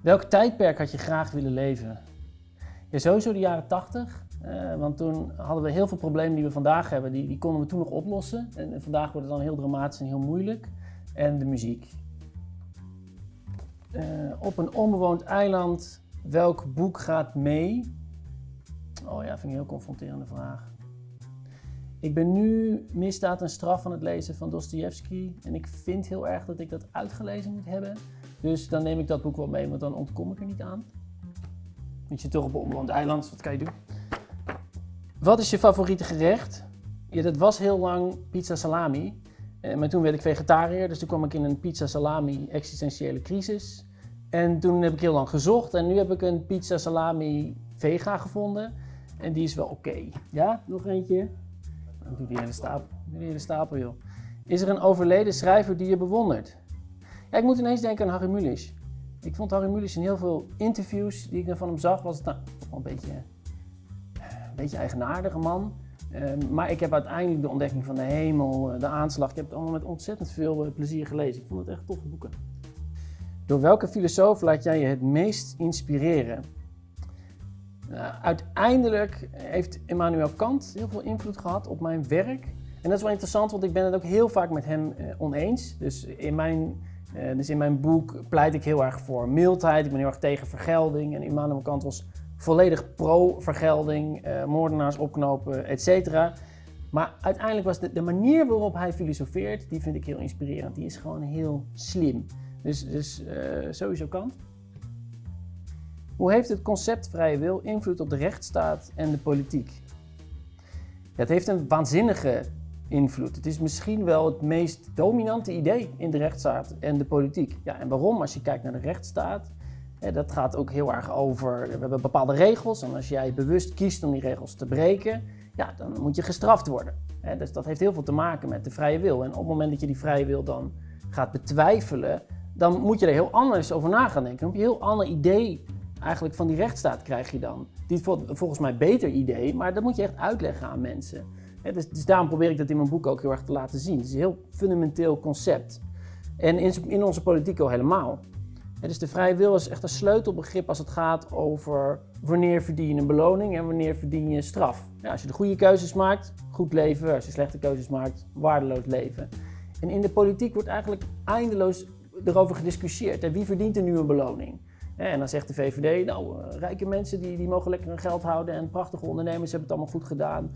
Welk tijdperk had je graag willen leven? Ja, sowieso de jaren 80. Uh, want toen hadden we heel veel problemen die we vandaag hebben, die, die konden we toen nog oplossen. En, vandaag wordt het dan heel dramatisch en heel moeilijk. En de muziek. Uh, op een onbewoond eiland, welk boek gaat mee? Oh ja, vind ik een heel confronterende vraag. Ik ben nu Misdaad en Straf aan het lezen van Dostoevsky. En ik vind heel erg dat ik dat uitgelezen moet hebben. Dus dan neem ik dat boek wel mee, want dan ontkom ik er niet aan. Want je toch op een onbewoond eiland, wat kan je doen? Wat is je favoriete gerecht? Ja, dat was heel lang pizza salami. Eh, maar toen werd ik vegetariër, dus toen kwam ik in een pizza salami existentiële crisis. En toen heb ik heel lang gezocht en nu heb ik een pizza salami vega gevonden. En die is wel oké. Ja, nog eentje. Doe die hele stapel, die hele stapel joh. Is er een overleden schrijver die je bewondert? Ik moet ineens denken aan Harry Mulisch. Ik vond Harry Mulisch in heel veel interviews die ik van hem zag, was het nou, wel een beetje, een beetje eigenaardige man. Um, maar ik heb uiteindelijk de ontdekking van de hemel, de aanslag, ik heb het allemaal met ontzettend veel eh, plezier gelezen. Ik vond het echt toffe boeken. Door welke filosoof laat jij je het meest inspireren? Uh, uiteindelijk heeft Immanuel Kant heel veel invloed gehad op mijn werk. En dat is wel interessant, want ik ben het ook heel vaak met hem oneens. Dus in mijn uh, dus in mijn boek pleit ik heel erg voor mildheid. Ik ben heel erg tegen vergelding. En Immanuel Kant was volledig pro-vergelding, uh, moordenaars opknopen, et cetera. Maar uiteindelijk was de, manier waarop hij filosofeert, die vind ik heel inspirerend. Die is gewoon heel slim. Dus, dus uh, sowieso Kant. Hoe heeft het concept vrije wil invloed op de rechtsstaat en de politiek? Het heeft een waanzinnige invloed. Het is misschien wel het meest dominante idee in de rechtsstaat en de politiek. Ja, en waarom? Als je kijkt naar de rechtsstaat, dat gaat ook heel erg over, we hebben bepaalde regels en als jij bewust kiest om die regels te breken, ja, dan moet je gestraft worden. Dus dat heeft heel veel te maken met de vrije wil. En op het moment dat je die vrije wil dan gaat betwijfelen, dan moet je er heel anders over na gaan denken. Dan heb je een heel ander idee eigenlijk van die rechtsstaat krijg je dan. Die volgens mij beter idee, maar dat moet je echt uitleggen aan mensen dus, dus, daarom probeer ik dat in mijn boek ook heel erg te laten zien. Het is een heel fundamenteel concept. En in, in onze politiek al helemaal. dus de vrije wil is echt een sleutelbegrip als het gaat over wanneer verdien je een beloning en wanneer verdien je straf. Ja, als je de goede keuzes maakt, goed leven. Als je slechte keuzes maakt, waardeloos leven. En in de politiek wordt eigenlijk eindeloos erover gediscussieerd. En wie verdient er nu een beloning? En dan zegt de VVD, nou, eh, rijke mensen die, die mogen lekker hun geld houden en prachtige ondernemers hebben het allemaal goed gedaan.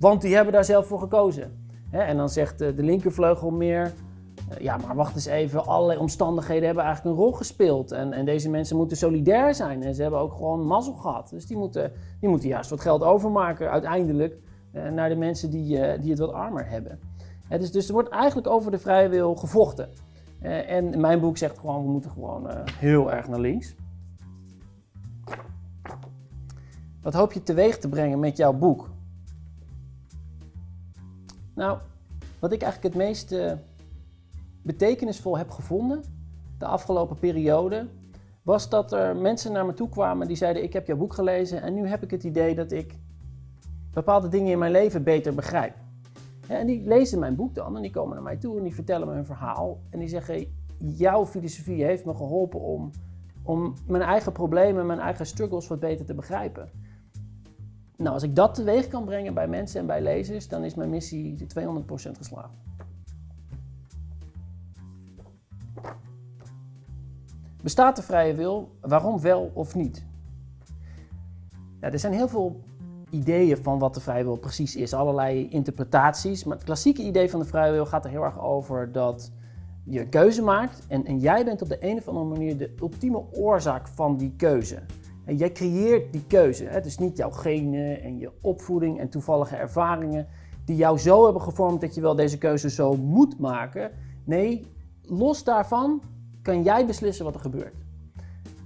Want die hebben daar zelf voor gekozen. En dan zegt de linkervleugel meer, eh, ja maar wacht eens even, allerlei omstandigheden hebben eigenlijk een rol gespeeld. En, en deze mensen moeten solidair zijn en ze hebben ook gewoon mazzel gehad. Dus die moeten, die moeten juist wat geld overmaken uiteindelijk eh, naar de mensen die, eh, die het wat armer hebben. Dus, dus er wordt eigenlijk over de vrije wil gevochten. En mijn boek zegt gewoon, we moeten gewoon heel erg naar links. Wat hoop je teweeg te brengen met jouw boek? Nou, wat ik eigenlijk het meest uh, betekenisvol heb gevonden de afgelopen periode, was dat er mensen naar me toe kwamen die zeiden: Ik heb jouw boek gelezen en nu heb ik het idee dat ik bepaalde dingen in mijn leven beter begrijp. en die lezen mijn boek dan en die komen naar mij toe en die vertellen me hun verhaal. En die zeggen: Jouw filosofie heeft me geholpen om, om mijn eigen problemen, mijn eigen struggles wat beter te begrijpen. Nou, als ik dat teweeg kan brengen bij mensen en bij lezers, dan is mijn missie 200% geslaagd. Bestaat de vrije wil? Waarom wel of niet? Ja, er zijn heel veel ideeën van wat de vrije wil precies is, allerlei interpretaties. Maar het klassieke idee van de vrije wil gaat er heel erg over dat je keuze maakt en, en jij bent op de een of andere manier de ultieme oorzaak van die keuze. Jij creëert die keuze. Het is niet jouw genen en je opvoeding en toevallige ervaringen die jou zo hebben gevormd dat je wel deze keuze zo moet maken. Nee, los daarvan kan jij beslissen wat er gebeurt.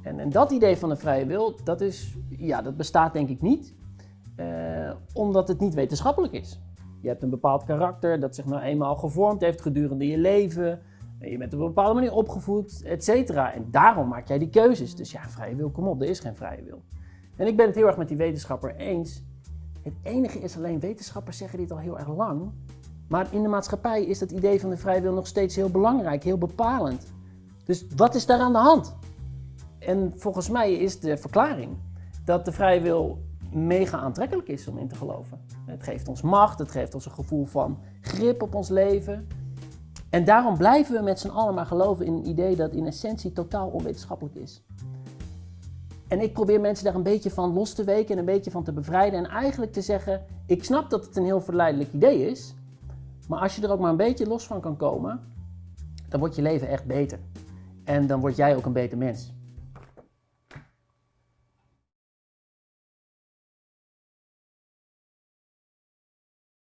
En, en dat idee van de vrije wil, dat, is, ja, dat bestaat denk ik niet, eh, omdat het niet wetenschappelijk is. Je hebt een bepaald karakter dat zich nou eenmaal gevormd heeft gedurende je leven. Je bent op een bepaalde manier opgevoed, et cetera. En daarom maak jij die keuzes. Dus ja, vrije wil, kom op, er is geen vrije wil. En ik ben het heel erg met die wetenschapper eens. Het enige is alleen, wetenschappers zeggen dit al heel erg lang. Maar in de maatschappij is dat idee van de vrije wil nog steeds heel belangrijk, heel bepalend. Dus wat is daar aan de hand? En volgens mij is de verklaring dat de vrije wil mega aantrekkelijk is om in te geloven. Het geeft ons macht, het geeft ons een gevoel van grip op ons leven. En daarom blijven we met z'n allen maar geloven in een idee dat in essentie totaal onwetenschappelijk is. En ik probeer mensen daar een beetje van los te weken en een beetje van te bevrijden. En eigenlijk te zeggen: ik snap dat het een heel verleidelijk idee is. Maar als je er ook maar een beetje los van kan komen, dan wordt je leven echt beter. En dan word jij ook een beter mens.